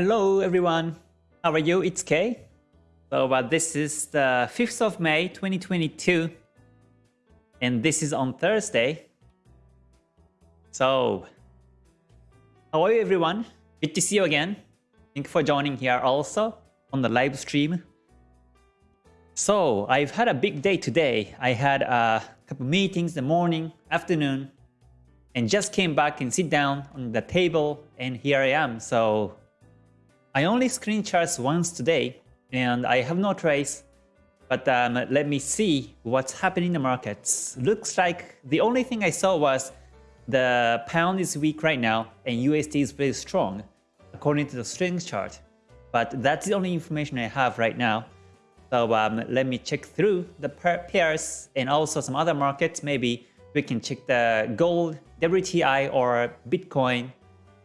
Hello everyone, how are you? It's Kay. So uh, this is the 5th of May 2022 and this is on Thursday. So, how are you everyone? Good to see you again. Thank you for joining here also on the live stream. So, I've had a big day today. I had a couple meetings in the morning, afternoon, and just came back and sit down on the table and here I am. So, I only screen charts once today and I have no trace but um, let me see what's happening in the markets. Looks like the only thing I saw was the pound is weak right now and USD is very strong according to the strength chart. But that's the only information I have right now. So um, let me check through the pairs and also some other markets. Maybe we can check the gold, WTI or Bitcoin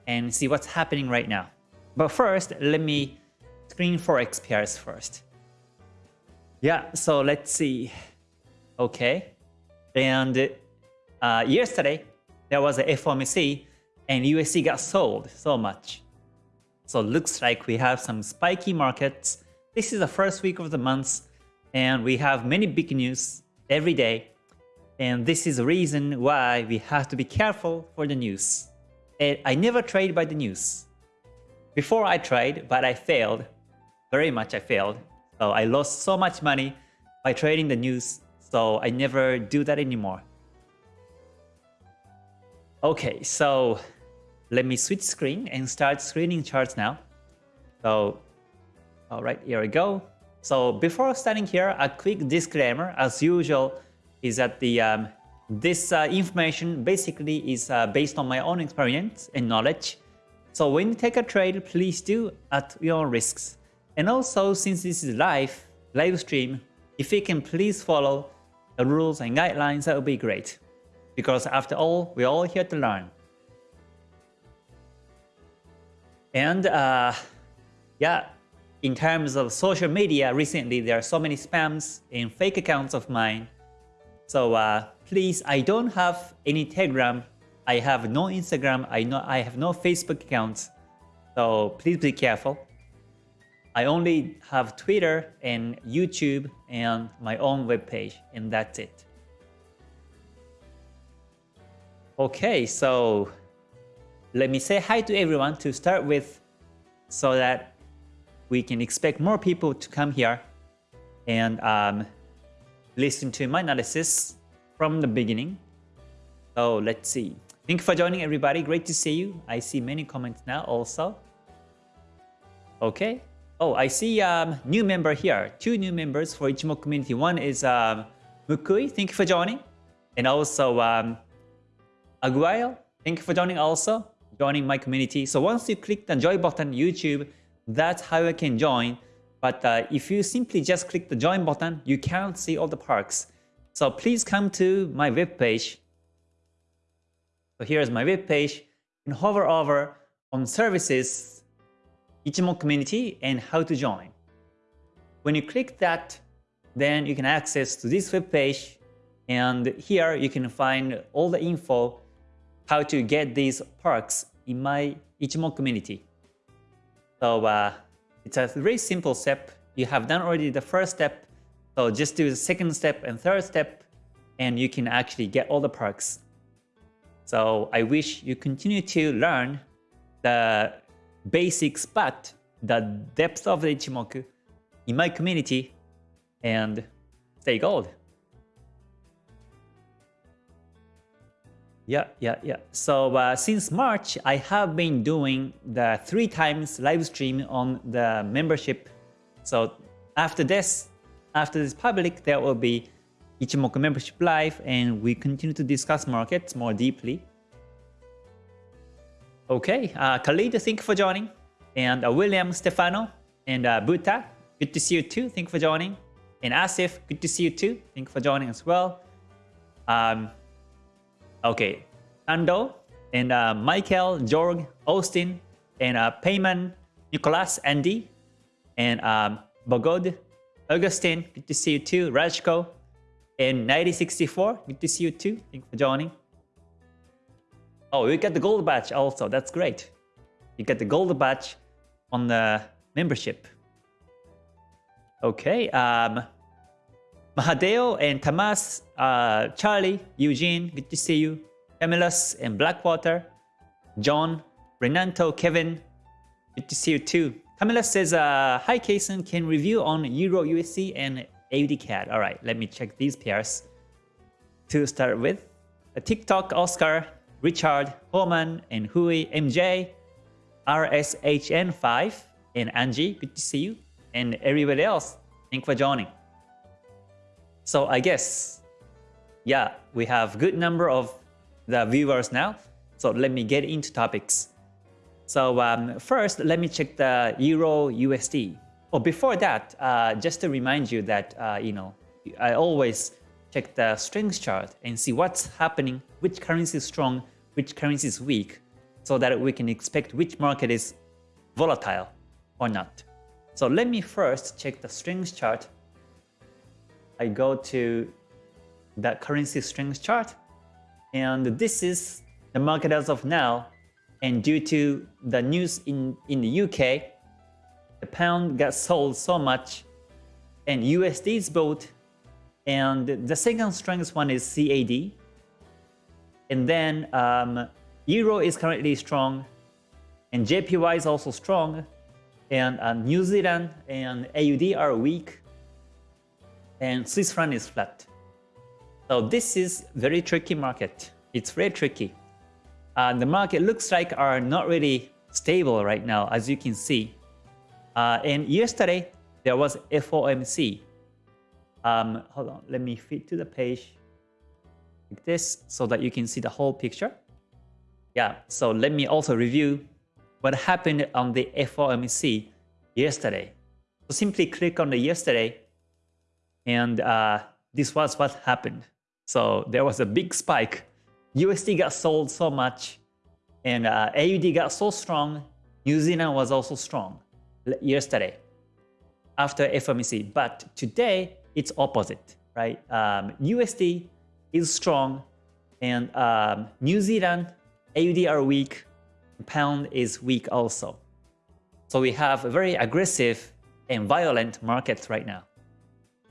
and see what's happening right now. But first, let me screen for pairs first. Yeah, so let's see. Okay. And uh, yesterday, there was a FOMC and USD got sold so much. So looks like we have some spiky markets. This is the first week of the month and we have many big news every day. And this is the reason why we have to be careful for the news. And I never trade by the news. Before I tried, but I failed. Very much I failed. So I lost so much money by trading the news. So I never do that anymore. Okay, so let me switch screen and start screening charts now. So, all right, here we go. So before starting here, a quick disclaimer, as usual, is that the um, this uh, information basically is uh, based on my own experience and knowledge. So when you take a trade, please do at your risks. And also, since this is live, live stream, if you can please follow the rules and guidelines, that would be great. Because after all, we're all here to learn. And uh, yeah, in terms of social media, recently there are so many spams and fake accounts of mine. So uh, please, I don't have any Telegram I have no Instagram, I know I have no Facebook accounts, so please be careful. I only have Twitter and YouTube and my own webpage, and that's it. Okay, so let me say hi to everyone to start with so that we can expect more people to come here and um, listen to my analysis from the beginning. So let's see. Thank you for joining everybody. Great to see you. I see many comments now also. Okay. Oh, I see um, new member here. Two new members for Ichimoku community. One is um, Mukui. Thank you for joining. And also um, Aguayo. Thank you for joining also. Joining my community. So once you click the join button YouTube, that's how you can join. But uh, if you simply just click the join button, you can't see all the perks. So please come to my webpage so here's my web page and hover over on services, Ichimoku community and how to join. When you click that, then you can access to this web page and here you can find all the info how to get these perks in my Ichimoku community. So uh, it's a very simple step. You have done already the first step. So just do the second step and third step and you can actually get all the perks so I wish you continue to learn the basics, but the depth of the Ichimoku in my community and stay gold. Yeah, yeah, yeah. So uh, since March, I have been doing the three times live stream on the membership. So after this, after this public, there will be Ichimoku membership live and we continue to discuss markets more deeply. Okay, uh, Khalid, thank you for joining. And uh, William, Stefano, and uh, Buta, good to see you too. Thank you for joining. And Asif, good to see you too. Thank you for joining as well. Um, okay, Ando, and uh, Michael, Jorg, Austin, and uh, Payman, Nicholas, Andy, and um, Bogod, Augustine, good to see you too. Rajko, in 9064. Good to see you too. Thank you for joining. Oh, you get the gold badge also. That's great. You get the gold badge on the membership. Okay, um, Mahadeo and Tamas, uh, Charlie, Eugene, good to see you. Emilus and Blackwater, John, Renanto, Kevin, good to see you too. Camila says, uh, Hi Kason, can review on Euro USD and AUD CAD. All right, let me check these pairs to start with. A TikTok, Oscar, Richard, Homan, and Hui, MJ, RSHN5, and Angie, good to see you, and everybody else, thank for joining. So I guess, yeah, we have good number of the viewers now. So let me get into topics. So um, first, let me check the Euro USD. Oh, before that, uh, just to remind you that, uh, you know, I always check the strength chart and see what's happening, which currency is strong, which currency is weak, so that we can expect which market is volatile or not. So let me first check the strength chart. I go to the currency strength chart, and this is the market as of now. And due to the news in, in the UK, the pound got sold so much, and USD is bought, and the second strongest one is CAD, and then um, Euro is currently strong, and JPY is also strong, and uh, New Zealand and AUD are weak, and Swiss franc is flat. So this is very tricky market. It's very tricky. Uh, the market looks like are not really stable right now, as you can see. Uh, and yesterday, there was FOMC. Um, hold on, let me fit to the page like this so that you can see the whole picture. Yeah, so let me also review what happened on the FOMC yesterday. So simply click on the yesterday and uh, this was what happened. So there was a big spike. USD got sold so much and uh, AUD got so strong. New Zealand was also strong yesterday after FOMC. But today it's opposite, right? Um, USD is strong and um, New Zealand AUD are weak, pound is weak also. So we have a very aggressive and violent market right now.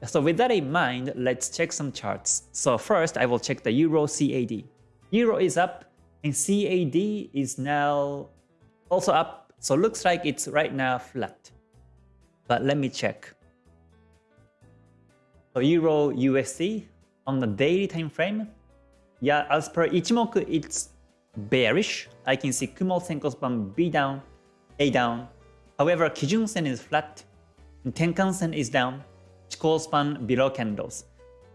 So with that in mind, let's check some charts. So first, I will check the Euro CAD. Euro is up and CAD is now also up. So looks like it's right now flat. But let me check. So Euro USD on the daily time frame, yeah, as per Ichimoku, it's bearish. I can see Kumo Senkou span B down, A down. However, Kijun Sen is flat, Tenkan Sen is down, Chikou span below candles.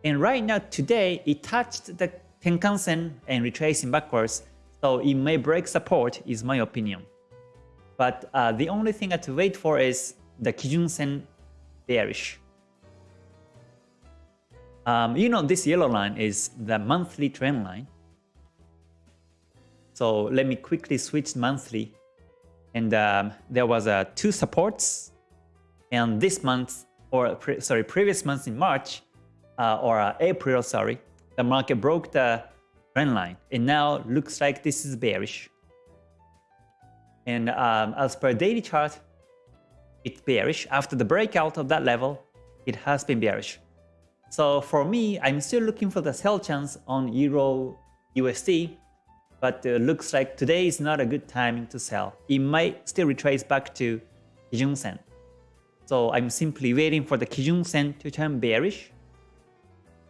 And right now, today, it touched the Tenkan Sen and retracing backwards, so it may break support, is my opinion. But uh, the only thing I have to wait for is the Kijun Sen bearish. Um, you know, this yellow line is the monthly trend line. So let me quickly switch monthly. And um, there was uh, two supports. And this month, or pre sorry, previous month in March, uh, or uh, April, sorry, the market broke the trend line. And now looks like this is bearish. And um, as per daily chart, it's bearish. After the breakout of that level, it has been bearish. So for me, I'm still looking for the sell chance on Euro USD, but uh, looks like today is not a good timing to sell. It might still retrace back to Kijun Sen. So I'm simply waiting for the Kijun Sen to turn bearish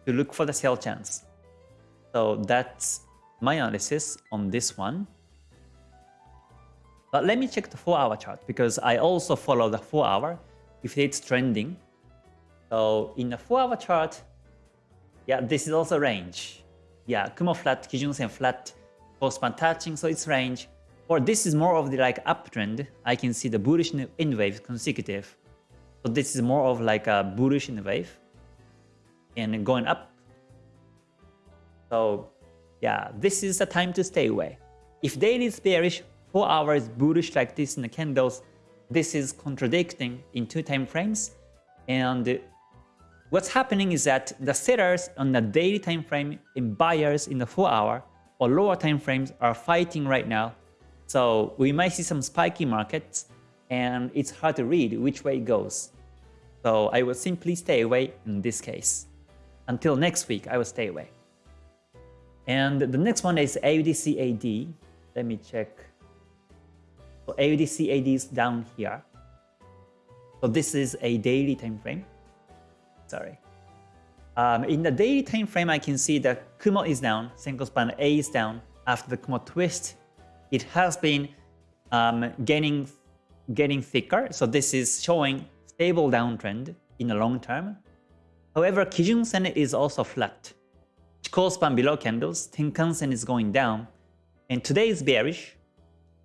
to look for the sell chance. So that's my analysis on this one. But let me check the 4 hour chart because I also follow the 4 hour if it's trending so in the 4-hour chart, yeah, this is also range. Yeah, Kumo flat, Kijun Sen flat, post-span touching, so it's range. Or this is more of the like uptrend. I can see the bullish in wave consecutive. So this is more of like a bullish in wave and going up. So yeah, this is the time to stay away. If daily is bearish, 4 hours bullish like this in the candles, this is contradicting in two time frames and What's happening is that the sellers on the daily time frame and buyers in the 4 hour or lower time frames are fighting right now. So we might see some spiky markets and it's hard to read which way it goes. So I will simply stay away in this case. Until next week, I will stay away. And the next one is AUDCAD. Let me check. So AUDCAD is down here. So this is a daily time frame. Sorry. Um, in the daily time frame, I can see that Kumo is down, Senkou span A is down. After the Kumo twist, it has been um, getting getting thicker. So this is showing stable downtrend in the long term. However, Kijun Sen is also flat. Chikou span below candles, Tenkan Sen is going down, and today is bearish.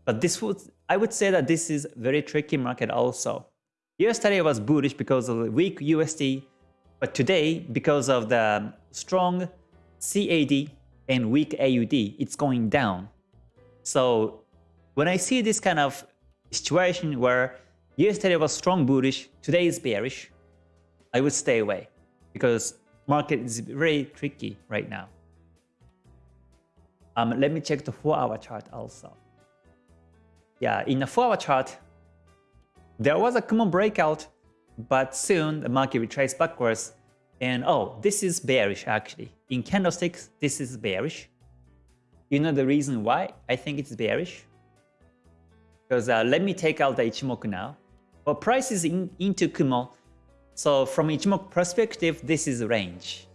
But this would, I would say that this is very tricky market also. Yesterday was bullish because of the weak USD, but today, because of the strong CAD and weak AUD, it's going down. So when I see this kind of situation where yesterday was strong bullish, today is bearish, I would stay away because market is very tricky right now. Um, let me check the 4-hour chart also. Yeah, in the 4-hour chart, there was a Kumo breakout, but soon the market retraced backwards. And oh, this is bearish actually. In candlesticks, this is bearish. You know the reason why I think it's bearish? Because uh, let me take out the Ichimoku now. Well, price is in, into Kumo. So from Ichimoku perspective, this is range.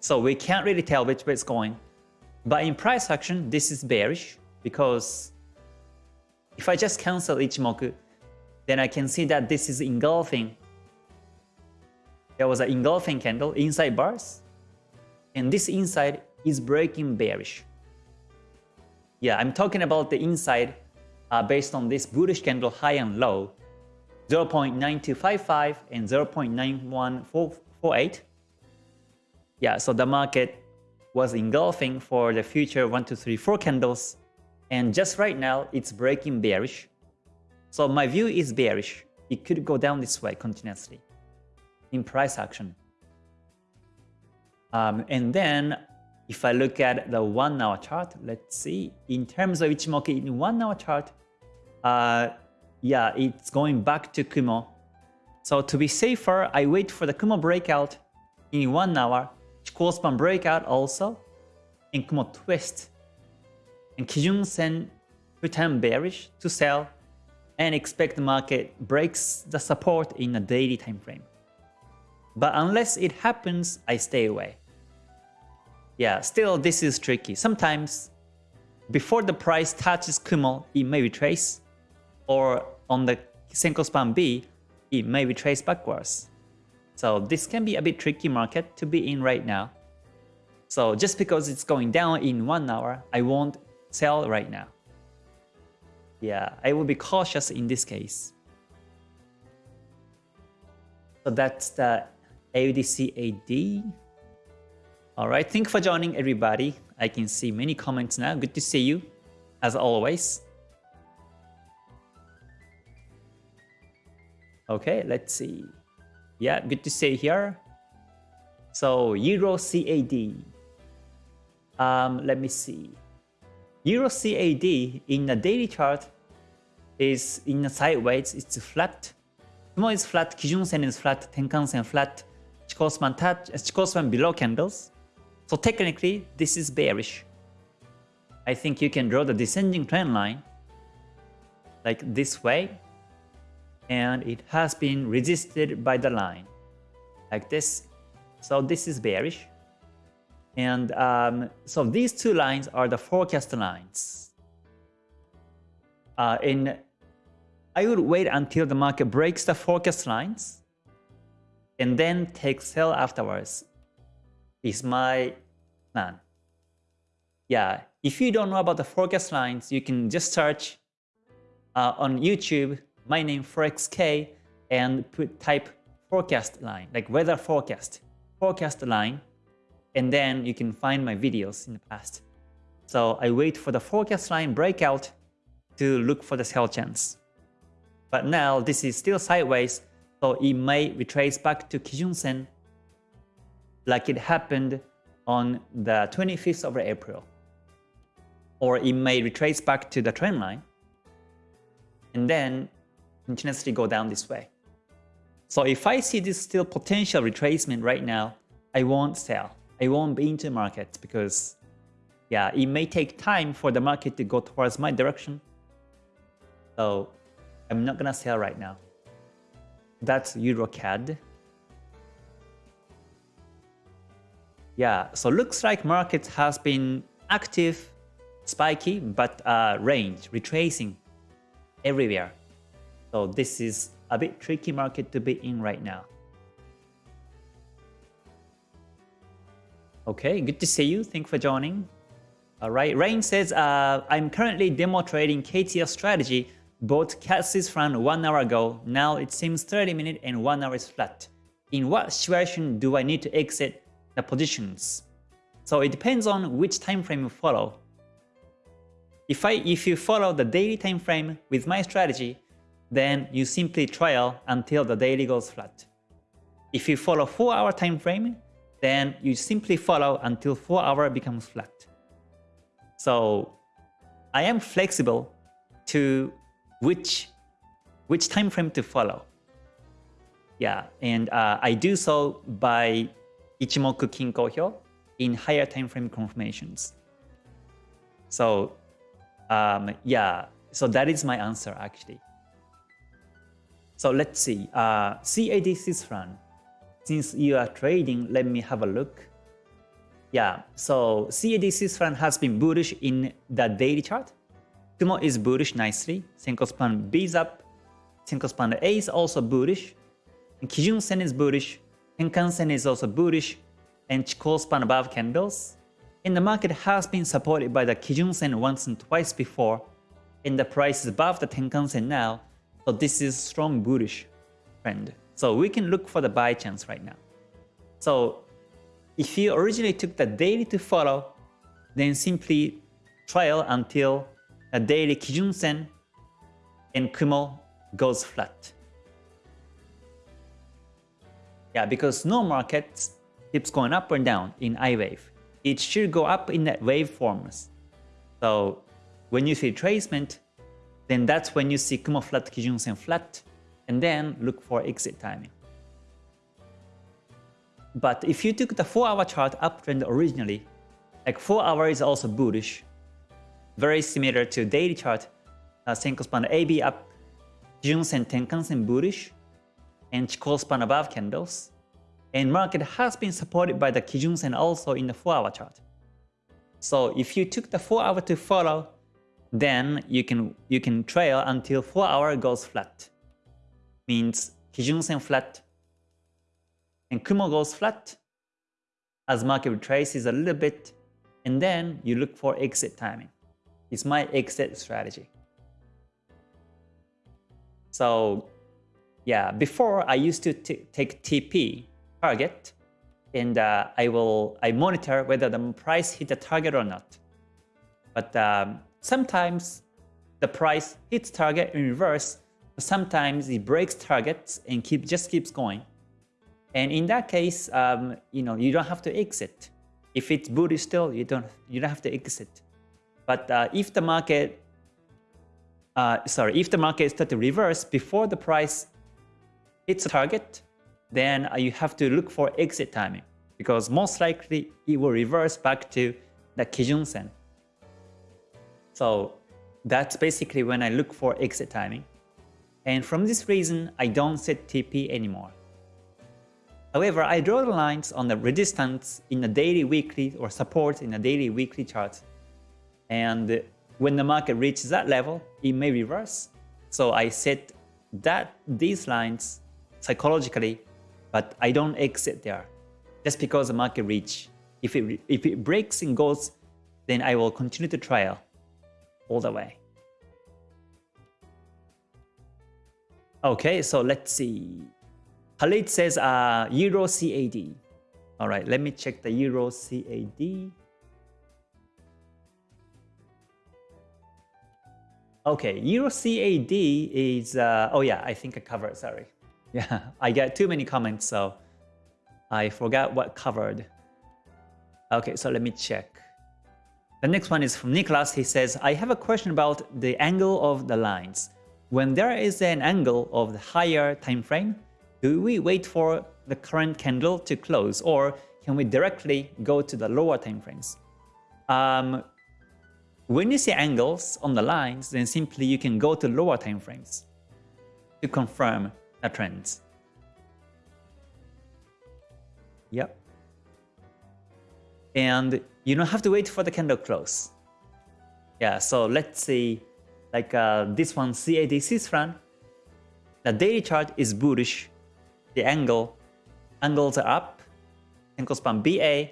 So we can't really tell which way it's going. But in price action, this is bearish because if I just cancel Ichimoku, then I can see that this is engulfing. There was an engulfing candle inside bars, and this inside is breaking bearish. Yeah, I'm talking about the inside uh, based on this bullish candle high and low, 0.9255 and 0.9148. Yeah, so the market was engulfing for the future 1, 2, 3, 4 candles. And just right now, it's breaking bearish. So my view is bearish. It could go down this way continuously in price action. Um, and then if I look at the one hour chart, let's see, in terms of Ichimoku in one hour chart, uh, yeah, it's going back to Kumo. So to be safer, I wait for the Kumo breakout in 1 hour, Chikou span breakout also, and Kumo twist. And Kijun Sen pretend bearish to sell and expect the market breaks the support in a daily time frame. But unless it happens, I stay away. Yeah, still this is tricky. Sometimes before the price touches Kumo, it may retrace or on the Senkou span B, it may retrace backwards. So this can be a bit tricky market to be in right now. So just because it's going down in one hour, I won't sell right now. Yeah, I will be cautious in this case. So that's the AUDCAD. Alright, thank you for joining everybody. I can see many comments now. Good to see you, as always. Okay, let's see. Yeah, good to see here. So Euro CAD. Um, let me see. Euro CAD in the daily chart is in the sideways. It's flat. Kumo is flat. Kijun Sen is flat. Tenkan Sen flat. Chikou span touch. Uh, Chikou span below candles. So technically, this is bearish. I think you can draw the descending trend line like this way and it has been resisted by the line like this. So this is bearish. And um, so these two lines are the forecast lines. Uh, I would wait until the market breaks the forecast lines and then take sell afterwards is my plan. Yeah, if you don't know about the forecast lines, you can just search uh, on YouTube my name ForexK and put type forecast line, like weather forecast, forecast line, and then you can find my videos in the past. So I wait for the forecast line breakout to look for the sell chance. But now this is still sideways, so it may retrace back to Kijun Sen like it happened on the 25th of April. Or it may retrace back to the trend line. And then continuously go down this way. So if I see this still potential retracement right now, I won't sell. I won't be into market because yeah, it may take time for the market to go towards my direction. So I'm not gonna sell right now. That's EuroCAD. Yeah, so looks like market has been active, spiky, but uh, range, retracing everywhere. So this is a bit tricky market to be in right now. Okay, good to see you. Thanks for joining. All right, Rain says, uh, I'm currently demo trading KTL strategy. Bought CAD Fran one hour ago. Now it seems 30 minutes and one hour is flat. In what situation do I need to exit the positions? So it depends on which time frame you follow. If I if you follow the daily time frame with my strategy, then you simply trial until the daily goes flat. If you follow 4 hour time frame, then you simply follow until 4 hour becomes flat. So I am flexible to which which time frame to follow. Yeah, and uh, I do so by Ichimoku Kinko Hyo in higher time frame confirmations. So um, yeah, so that is my answer actually. So let's see, uh, CAD franc. Since you are trading, let me have a look. Yeah, so CAD Swiss franc has been bullish in the daily chart. Kumo is bullish nicely. Senkou span B is up. Senkou span A is also bullish. And Kijun Sen is bullish. Tenkan Sen is also bullish. And Chikou span above candles. And the market has been supported by the Kijun Sen once and twice before. And the price is above the Tenkan Sen now. So this is strong bullish trend. So we can look for the buy chance right now. So if you originally took the daily to follow, then simply trial until the daily Kijun Sen and Kumo goes flat. Yeah, because no market keeps going up or down in I wave. It should go up in that wave forms. So when you see tracement, then that's when you see Kumo flat, Kijun Sen flat, and then look for exit timing. But if you took the 4-hour chart uptrend originally, like 4 hour is also bullish, very similar to daily chart, uh, Senkou span AB up, Kijun Sen Tenkan Sen bullish, and Chikou above candles. And market has been supported by the Kijun Sen also in the 4-hour chart. So if you took the 4 hour to follow, then you can you can trail until 4 hour goes flat. Means Kijun Sen flat and Kumo goes flat as market retraces a little bit and then you look for exit timing. It's my exit strategy. So yeah, before I used to take TP target and uh, I will I monitor whether the price hit the target or not. But um, Sometimes the price hits target in reverse, sometimes it breaks targets and keep just keeps going. And in that case, um, you know, you don't have to exit. If it's bullish still, you don't you don't have to exit. But uh, if the market, uh, sorry, if the market start to reverse before the price hits a target, then uh, you have to look for exit timing because most likely it will reverse back to the Kijun Sen. So that's basically when I look for exit timing. And from this reason, I don't set TP anymore. However, I draw the lines on the resistance in the daily, weekly, or support in the daily, weekly chart. And when the market reaches that level, it may reverse. So I set that these lines psychologically, but I don't exit there just because the market reach. If it, if it breaks and goes, then I will continue to trial all the way. Okay, so let's see. Khalid says uh, Euro CAD. All right, let me check the Euro CAD. Okay, Euro CAD is, uh, oh yeah, I think I covered, sorry. Yeah, I got too many comments, so I forgot what covered. Okay, so let me check. The next one is from Nicholas. He says, I have a question about the angle of the lines. When there is an angle of the higher time frame, do we wait for the current candle to close or can we directly go to the lower time frames? Um, when you see angles on the lines, then simply you can go to lower time frames to confirm the trends. Yep. And you don't have to wait for the candle close. Yeah, so let's see, like uh, this one, CAD Swiss the daily chart is bullish. The angle, angles are up. Senkou span BA,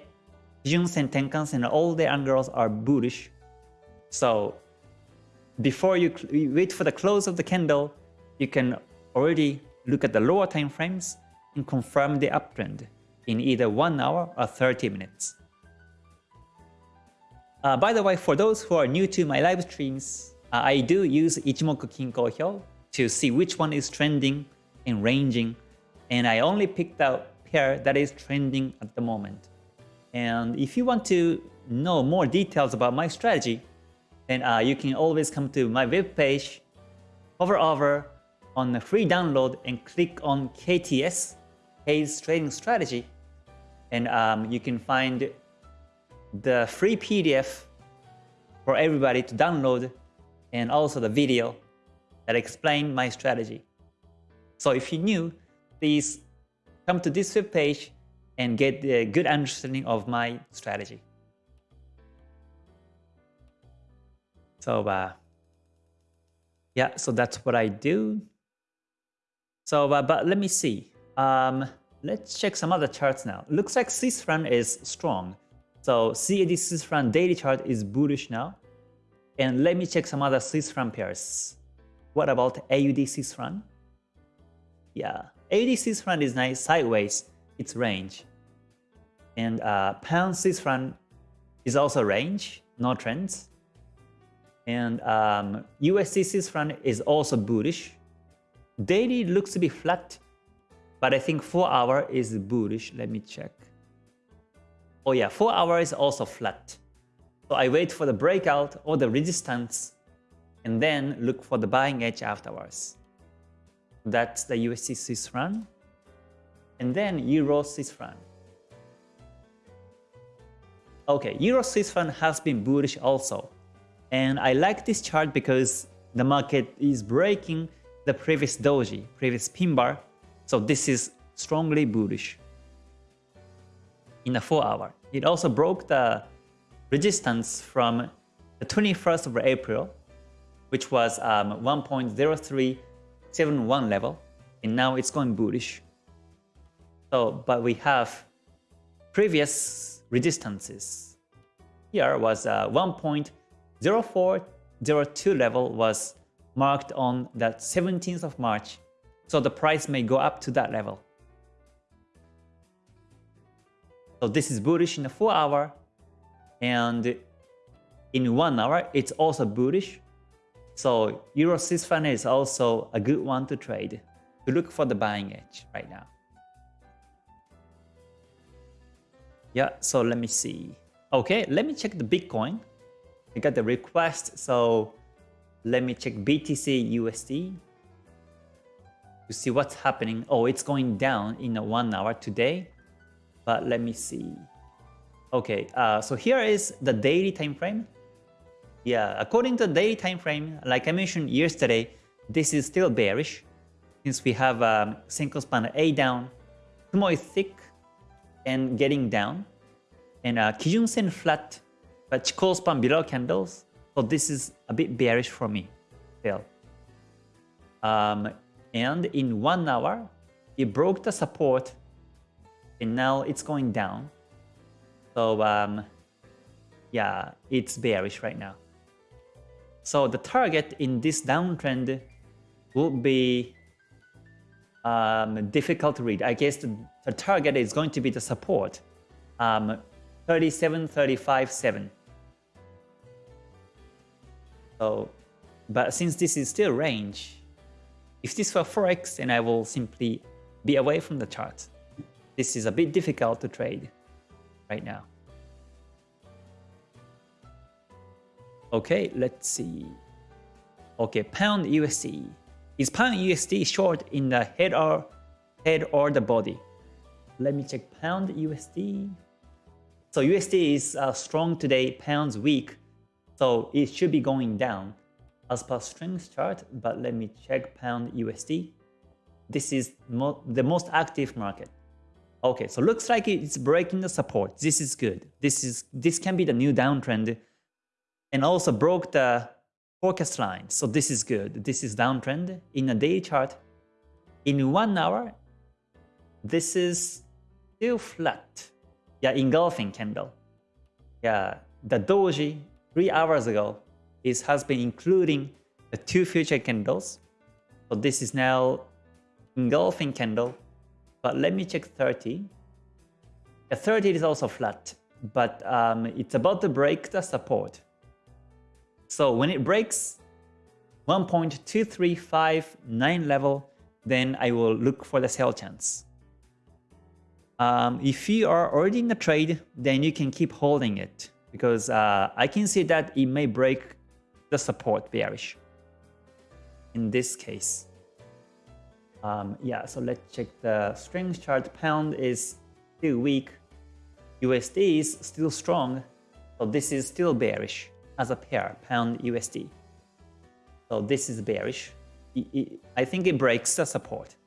Kijun Sen Tenkan and all the angles are bullish. So before you, wait for the close of the candle, you can already look at the lower time frames and confirm the uptrend in either 1 hour or 30 minutes. Uh, by the way, for those who are new to my live streams, I do use Ichimoku Kinko Hyo to see which one is trending and ranging, and I only picked out pair that is trending at the moment. And if you want to know more details about my strategy, then uh, you can always come to my webpage, hover over on the free download and click on KTS, K's Trading Strategy, and um, you can find the free PDF for everybody to download and also the video that explain my strategy. So if you're new, please come to this web page and get a good understanding of my strategy. So uh, yeah, so that's what I do. So, uh, but let me see. Um, let's check some other charts now. Looks like Swiss franc is strong. So CAD Swiss franc daily chart is bullish now. And let me check some other Swiss pairs. What about AUD Swiss? Yeah, AUD Swiss is nice sideways. It's range. And uh, pound Swiss is also range, no trends. And um, USD is also bullish. Daily looks to be flat, but I think 4 hour is bullish. Let me check. Oh yeah, 4 hour is also flat. So I wait for the breakout or the resistance and then look for the buying edge afterwards. That's the USD Swiss. And then Euro Swiss franc. Okay, Euro Swiss franc has been bullish also. And I like this chart because the market is breaking the previous doji, previous pin bar. So this is strongly bullish in a 4 hour. It also broke the resistance from the 21st of April, which was um, 1.0371 level, and now it's going bullish. So, but we have previous resistances. Here was uh, 1.0402 level was marked on the 17th of March, so the price may go up to that level. So this is bullish in the 4 hour and in 1 hour it's also bullish. So Euro franc is also a good one to trade to look for the buying edge right now. Yeah, so let me see. Okay, let me check the Bitcoin. I got the request, so let me check BTC USD to see what's happening. Oh, it's going down in one hour today but let me see. Okay, uh, so here is the daily time frame. Yeah, according to the daily time frame, like I mentioned yesterday, this is still bearish since we have um, Senkou span A down, Kumo is thick and getting down, and uh, Kijun Sen flat, but Chikou span below candles. So this is a bit bearish for me still. Um, and in one hour, it broke the support and now it's going down. So um, yeah, it's bearish right now. So the target in this downtrend would be um, difficult to read. I guess the, the, target is going to be the support, um, 37, 35, 7. So, but since this is still range, if this were Forex, then I will simply be away from the chart. This is a bit difficult to trade right now. Okay, let's see. Okay, pound USD. Is pound USD short in the head or head or the body? Let me check pound USD. So USD is uh, strong today, pounds weak. So it should be going down as per strength chart, but let me check pound USD. This is mo the most active market. Okay, so looks like it's breaking the support. This is good. This is this can be the new downtrend and also broke the forecast line. So this is good. This is downtrend in a daily chart. In one hour, this is still flat. Yeah, engulfing candle. Yeah, the doji three hours ago is has been including the two future candles. So this is now engulfing candle. But let me check 30. The 30 is also flat, but um, it's about to break the support. So when it breaks 1.2359 level, then I will look for the sell chance. Um, if you are already in the trade, then you can keep holding it because uh, I can see that it may break the support bearish in this case. Um, yeah, so let's check the strength chart. Pound is still weak. USD is still strong. So this is still bearish as a pair, pound USD. So this is bearish. I think it breaks the support.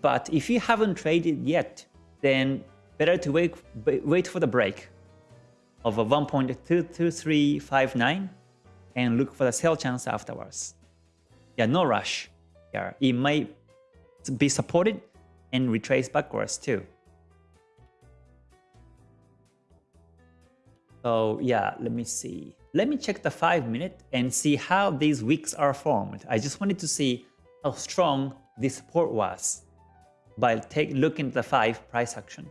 But if you haven't traded yet, then better to wait, wait for the break of a 1.22359 and look for the sell chance afterwards. Yeah, no rush here. It might be supported and retrace backwards too. So yeah, let me see. Let me check the 5 minute and see how these wicks are formed. I just wanted to see how strong this support was by take looking at the 5 price action.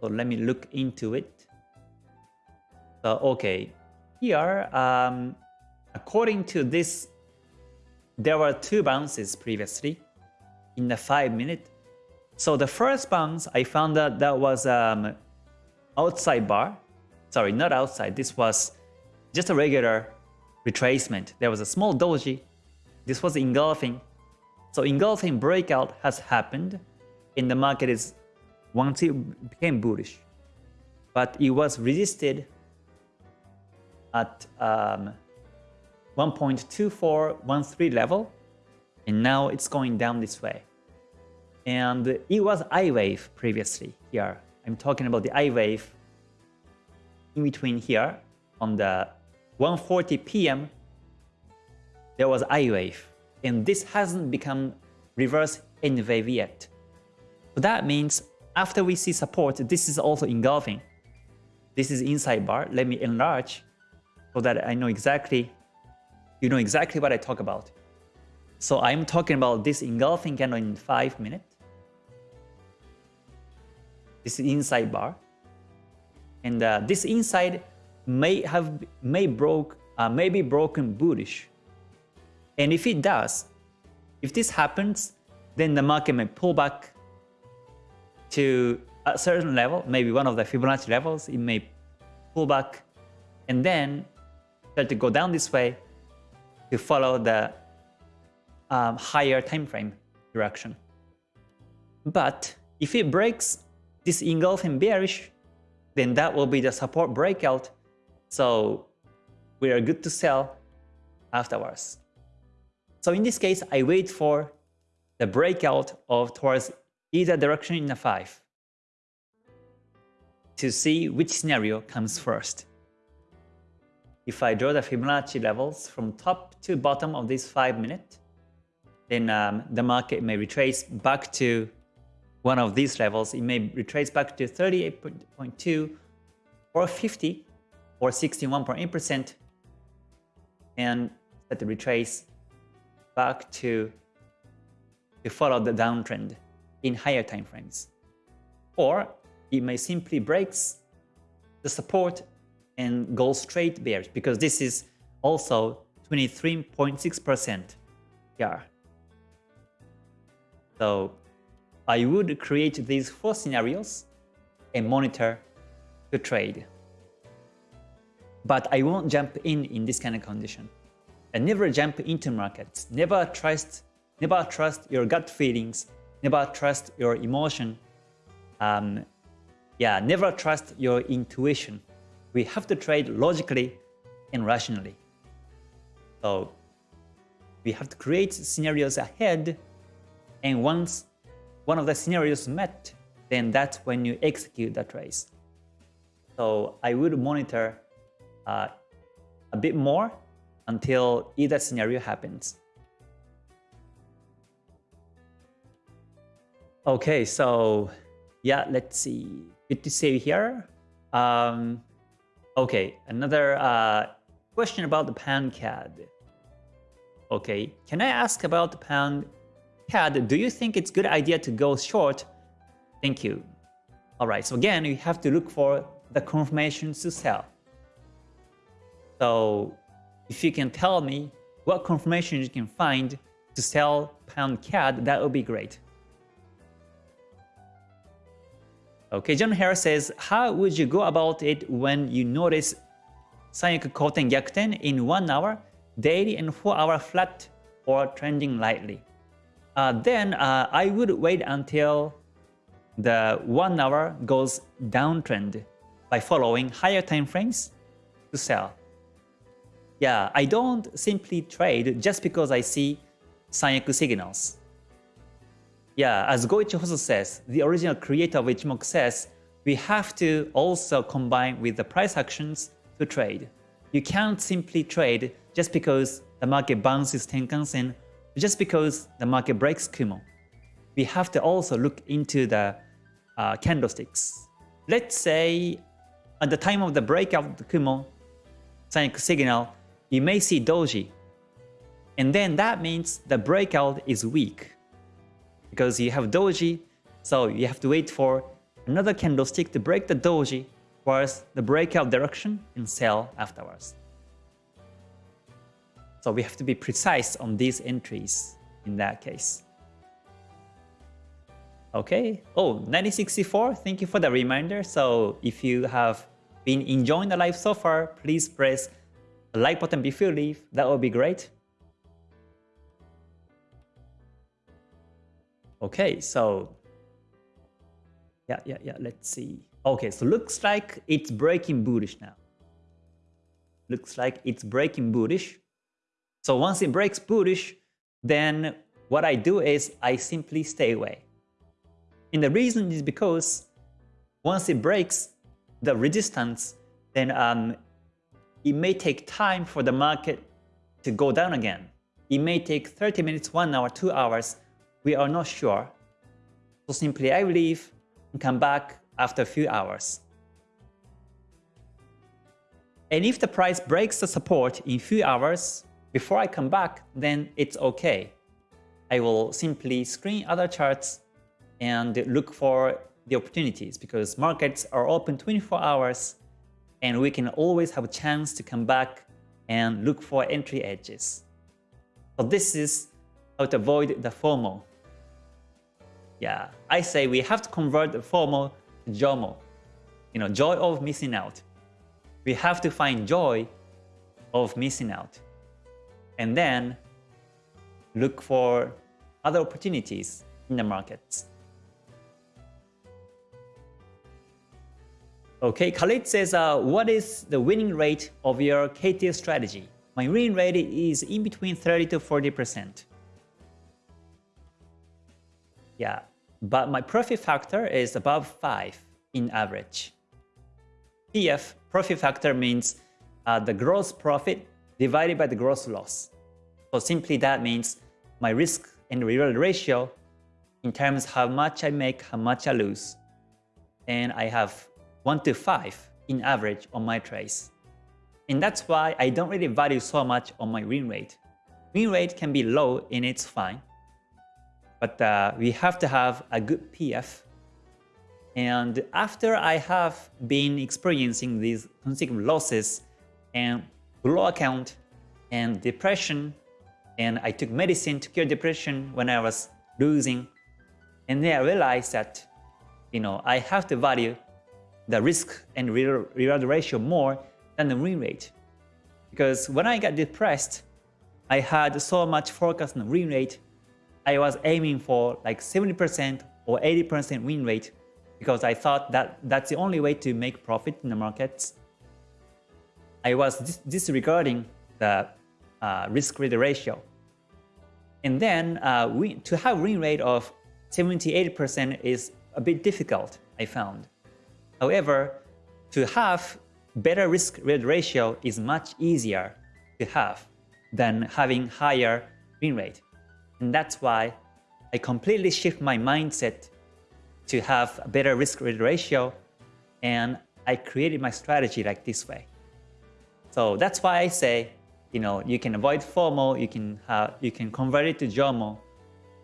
So let me look into it. So okay, here, um, according to this, there were two bounces previously in the 5 minute. So the first bounce, I found that that was um, outside bar. Sorry, not outside. This was just a regular retracement. There was a small doji. This was engulfing. So engulfing breakout has happened and the market is once it became bullish. But it was resisted at um, 1.2413 level and now it's going down this way. And it was I wave previously here I'm talking about the I wave in between here on the 1.40 p.m. there was I wave and this hasn't become reverse N wave yet. So that means after we see support, this is also engulfing. This is inside bar. Let me enlarge so that I know exactly, you know exactly what I talk about. So I'm talking about this engulfing candle in 5 minutes. This inside bar. And uh, this inside may have may broke uh, may be broken bullish. And if it does, if this happens, then the market may pull back to a certain level, maybe one of the Fibonacci levels, it may pull back and then start to go down this way to follow the um, higher time frame direction. But if it breaks this engulfing bearish, then that will be the support breakout. So we are good to sell afterwards. So in this case, I wait for the breakout of towards either direction in the 5 to see which scenario comes first. If I draw the Fibonacci levels from top to bottom of this 5 minute, then um, the market may retrace back to one of these levels, it may retrace back to 38.2 or 50 or 61.8% and the retrace back to, to follow the downtrend in higher time frames. Or it may simply breaks the support and go straight bearish because this is also 23.6% here. So I would create these four scenarios and monitor the trade. But I won't jump in in this kind of condition. and never jump into markets. Never trust, never trust your gut feelings. Never trust your emotion. Um, yeah, never trust your intuition. We have to trade logically and rationally. So we have to create scenarios ahead, and once one of the scenarios met, then that's when you execute the trades. So I would monitor uh, a bit more until either scenario happens. Okay, so yeah, let's see. Good to see you here. Um, okay, another uh, question about the pound CAD. Okay, can I ask about the pound CAD? Do you think it's good idea to go short? Thank you. All right, so again, you have to look for the confirmations to sell. So if you can tell me what confirmation you can find to sell pound CAD, that would be great. Okay, John Harris says, how would you go about it when you notice Sanyaku Koten Gyakuten in 1 hour, daily and 4 hour flat or trending lightly? Uh, then uh, I would wait until the 1 hour goes downtrend by following higher time frames to sell. Yeah, I don't simply trade just because I see Sanyaku signals. Yeah, as Goichi Hosoda says, the original creator of Ichimoku says, we have to also combine with the price actions to trade. You can't simply trade just because the market bounces Tenkan-sen, just because the market breaks Kumo. We have to also look into the uh, candlesticks. Let's say at the time of the breakout of the Kumo Sanyaku signal, you may see doji. And then that means the breakout is weak because you have doji, so you have to wait for another candlestick to break the doji towards the breakout direction and sell afterwards. So we have to be precise on these entries in that case. Okay, oh, 9064, thank you for the reminder. So if you have been enjoying the live so far, please press the like button before you leave. That would be great. Okay, so yeah, yeah, yeah, let's see. Okay, so looks like it's breaking bullish now. Looks like it's breaking bullish. So once it breaks bullish, then what I do is I simply stay away. And the reason is because once it breaks the resistance, then um, it may take time for the market to go down again. It may take 30 minutes, 1 hour, 2 hours we are not sure. So simply I leave and come back after a few hours. And if the price breaks the support in few hours before I come back, then it's okay. I will simply screen other charts and look for the opportunities because markets are open 24 hours and we can always have a chance to come back and look for entry edges. So this is how to avoid the FOMO. Yeah, I say we have to convert the FOMO to JOMO. You know, joy of missing out. We have to find joy of missing out. And then look for other opportunities in the markets. Okay, Khalid says, uh, what is the winning rate of your KT strategy? My winning rate is in between 30 to 40%. Yeah, but my profit factor is above 5 in average. PF, profit factor means uh, the gross profit divided by the gross loss. So simply that means my risk and reward ratio in terms how much I make, how much I lose. And I have 1 to 5 in average on my trades. And that's why I don't really value so much on my win rate. Win rate can be low and it's fine. But uh, we have to have a good PF. And after I have been experiencing these consecutive losses and blow account and depression, and I took medicine to cure depression when I was losing, and then I realized that you know I have to value the risk and reward ratio more than the win rate. Because when I got depressed, I had so much focus on the win rate. I was aiming for like 70% or 80% win rate because I thought that that's the only way to make profit in the markets. I was dis disregarding the uh, risk-rate ratio. And then uh, we, to have win rate of 70-80% is a bit difficult, I found. However, to have better risk-rate ratio is much easier to have than having higher win rate. And that's why I completely shift my mindset to have a better risk-rate ratio and I created my strategy like this way. So that's why I say you know, you can avoid FOMO, you can you can convert it to JOMO.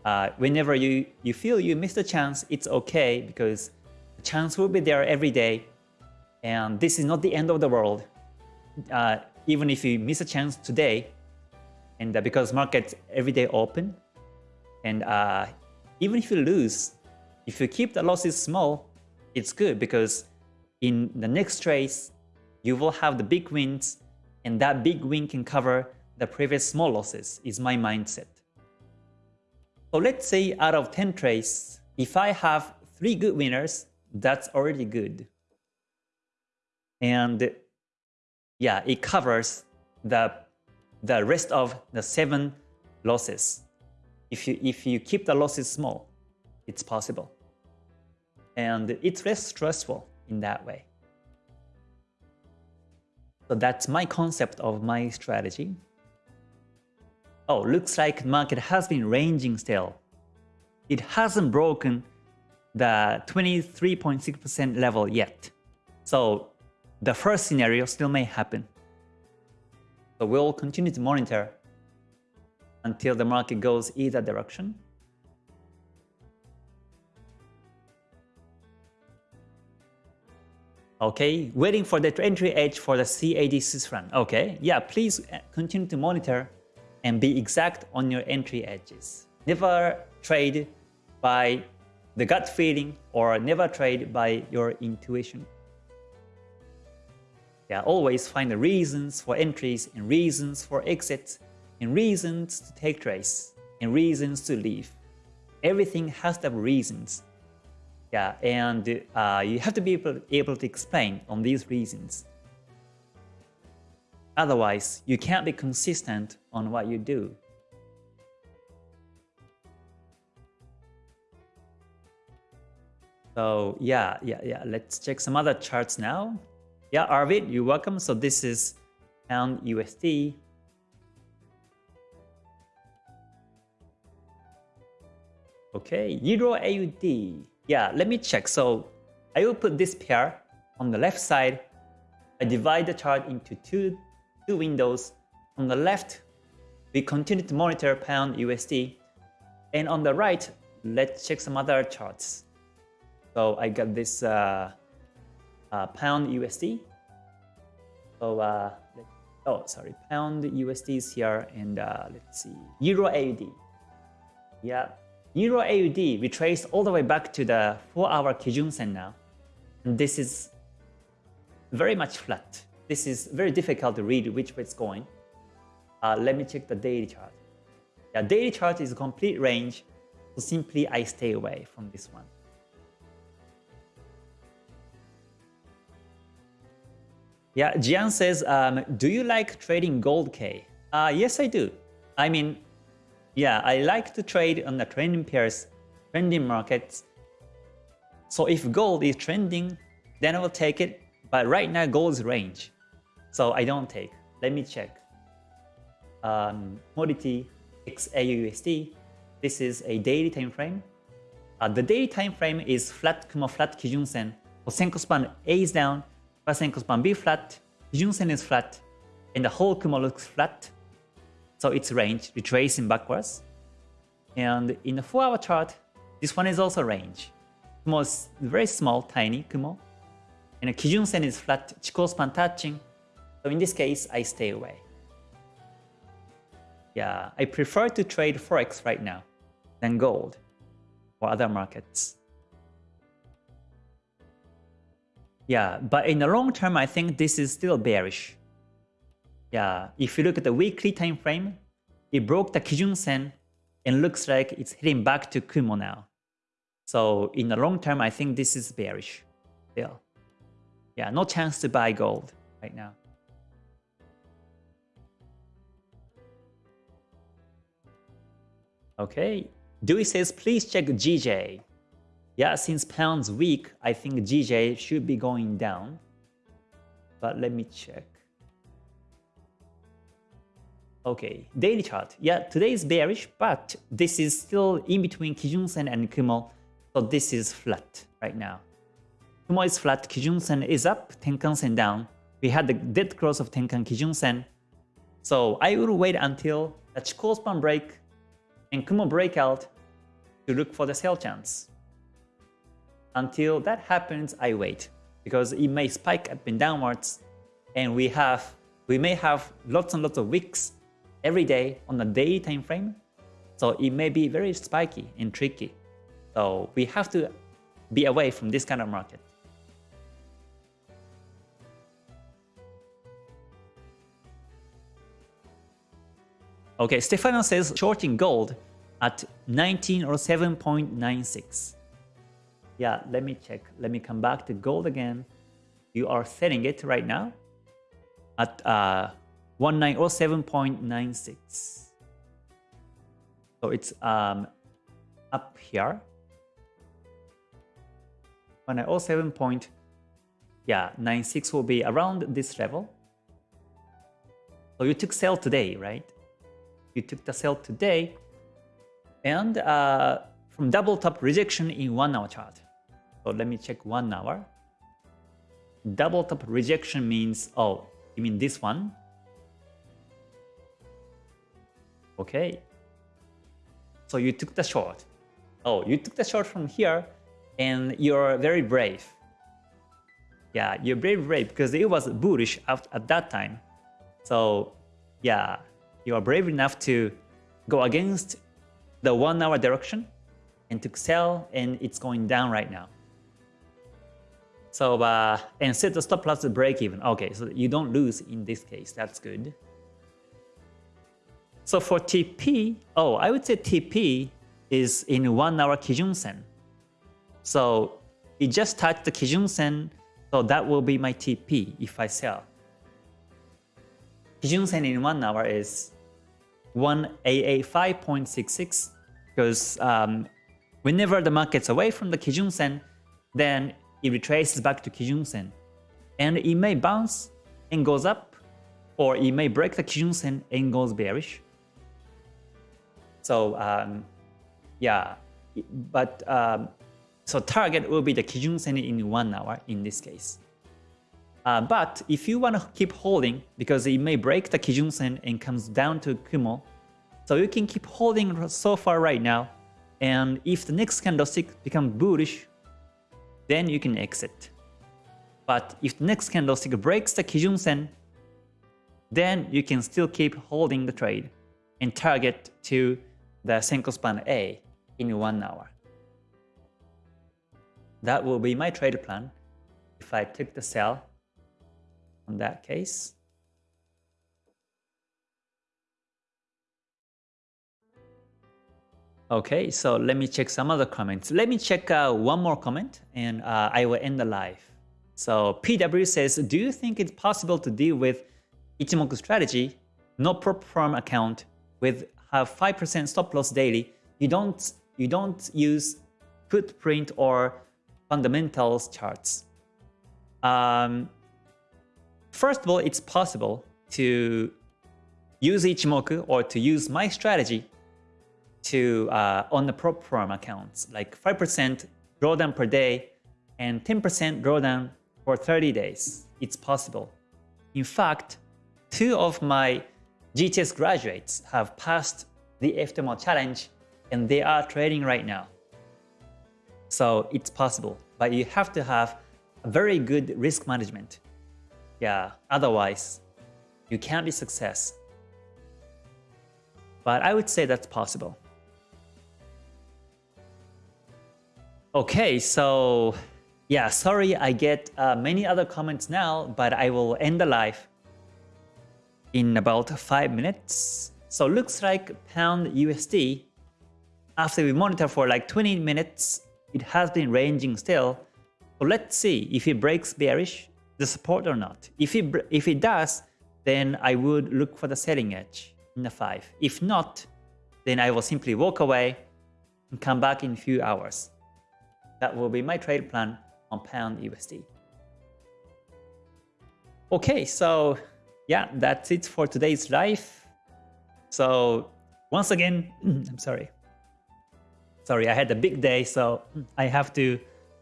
Uh, whenever you, you feel you missed a chance, it's okay because the chance will be there every day. And this is not the end of the world. Uh, even if you miss a chance today, and uh, because markets every day open, and uh, even if you lose, if you keep the losses small, it's good because in the next race, you will have the big wins and that big win can cover the previous small losses is my mindset. So let's say out of 10 trades, if I have 3 good winners, that's already good. And yeah, it covers the, the rest of the 7 losses. If you, if you keep the losses small, it's possible. And it's less stressful in that way. So that's my concept of my strategy. Oh, looks like the market has been ranging still. It hasn't broken the 23.6% level yet. So the first scenario still may happen. So we'll continue to monitor until the market goes either direction. Okay, waiting for the entry edge for the CAD Swiss. Okay, yeah, please uh, continue to monitor and be exact on your entry edges. Never trade by the gut feeling or never trade by your intuition. Yeah, always find the reasons for entries and reasons for exits and reasons to take trades and reasons to leave. Everything has to have reasons yeah, and uh, you have to be able, able to explain on these reasons. Otherwise, you can't be consistent on what you do. So yeah, yeah, yeah. Let's check some other charts now. Yeah, Arvid, you're welcome. So this is pound USD. Okay, Euro AUD. Yeah, let me check. So I will put this pair on the left side. I divide the chart into two, two windows. On the left, we continue to monitor pound USD. And on the right, let's check some other charts. So I got this uh, uh, pound USD. So, uh, oh, sorry, pound USD is here, and uh, let's see, Euro AUD. Yeah, Euro AUD we retraced all the way back to the 4-hour Kijun Sen now. And this is very much flat. This is very difficult to read which way it's going. Uh, let me check the daily chart. Yeah, daily chart is a complete range, so simply I stay away from this one. Yeah, Jian says, um, do you like trading gold K? Uh, yes, I do. I mean, yeah, I like to trade on the trending pairs, trending markets. So if gold is trending, then I will take it. But right now, gold is range. So I don't take. Let me check. Um, commodity XAUUSD. This is a daily time frame. Uh, the daily time frame is flat Kumo flat Kijun Sen. Senkou span A is down, span B flat, Kijun Sen is flat, and the whole Kumo looks flat. So it's range, retracing backwards. And in the 4 hour chart, this one is also range. Kumo is very small, tiny Kumo. And the Kijun Sen is flat, Chikou span touching. So in this case, I stay away. Yeah, I prefer to trade Forex right now than gold or other markets. Yeah, but in the long term, I think this is still bearish. Yeah, if you look at the weekly time frame, it broke the Kijun Sen and looks like it's heading back to Kumo now. So in the long term, I think this is bearish still. Yeah, no chance to buy gold right now. Okay, Dewey says, please check GJ. Yeah, since pound's weak, I think GJ should be going down. But let me check. Okay, daily chart. Yeah, today is bearish, but this is still in between Kijun-sen and Kumo. So this is flat right now. Kumo is flat, Kijun-sen is up, Tenkan-sen down. We had the dead cross of Tenkan Kijun-sen. So I will wait until the Chikou span break and Kumo breakout to look for the sell chance. Until that happens, I wait because it may spike up and downwards and we have we may have lots and lots of wicks every day on a daily time frame. So it may be very spiky and tricky. So we have to be away from this kind of market. Okay, Stefano says shorting gold at 19 or 7.96. Yeah, let me check. Let me come back to gold again. You are setting it right now at uh, 1907.96. So it's um, up here. 1907 point, yeah, 96 will be around this level. So you took sell today, right? You took the sell today, and uh, from double top rejection in one hour chart. So let me check one hour. Double top rejection means, oh, you mean this one? Okay. So you took the short. Oh, you took the short from here and you're very brave. Yeah, you're very brave because it was bullish at, at that time. So yeah, you are brave enough to go against the one hour direction and to sell and it's going down right now. So uh, and set the stop loss to break even. Okay, so you don't lose in this case. That's good. So for TP, oh, I would say TP is in one hour Kijun Sen. So it just touched the Kijun Sen, so that will be my TP if I sell. Kijun Sen in one hour is 1AA5.66 because um, whenever the market's away from the Kijun Sen, then it retraces back to Kijun Sen. And it may bounce and goes up, or it may break the Kijun Sen and goes bearish. So um, yeah, but um, so target will be the Kijun Sen in one hour in this case. Uh, but if you want to keep holding, because it may break the Kijun Sen and comes down to Kumo, so you can keep holding so far right now. And if the next candlestick becomes bullish, then you can exit. But if the next candlestick breaks the Kijun Sen, then you can still keep holding the trade and target to the Senkou span A in one hour. That will be my trade plan if I took the sell on that case. Okay, so let me check some other comments. Let me check uh, one more comment and uh, I will end the live. So PW says, do you think it's possible to deal with Ichimoku strategy, no prop firm account with have 5% stop loss daily, you don't you don't use footprint or fundamentals charts. Um, first of all, it's possible to use Ichimoku or to use my strategy to uh, on the prop firm accounts, like 5% drawdown per day and 10% drawdown for 30 days. It's possible. In fact, two of my GTS graduates have passed the FTMO challenge and they are trading right now. So it's possible, but you have to have a very good risk management. Yeah, otherwise you can't be success. But I would say that's possible. Okay, so yeah, sorry I get uh, many other comments now, but I will end the live in about 5 minutes. So looks like pound USD, after we monitor for like 20 minutes, it has been ranging still. So let's see if it breaks bearish, the support or not. If it, if it does, then I would look for the selling edge in the 5. If not, then I will simply walk away and come back in a few hours. That will be my trade plan on pound USD. Okay, so yeah, that's it for today's live. So once again, I'm sorry. Sorry, I had a big day, so I have to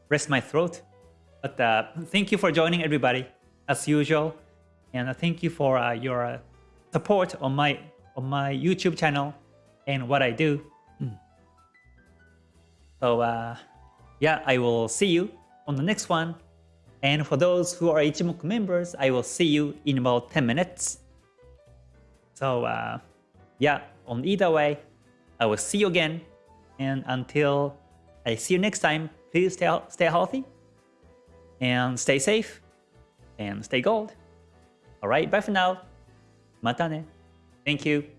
rest my throat. But uh, thank you for joining everybody, as usual. And uh, thank you for uh, your uh, support on my on my YouTube channel and what I do. So uh, yeah, I will see you on the next one. And for those who are Ichimoku members, I will see you in about 10 minutes. So uh, yeah, on either way, I will see you again. And until I see you next time, please stay, stay healthy and stay safe and stay gold. Alright, bye for now. Mata ne. Thank you.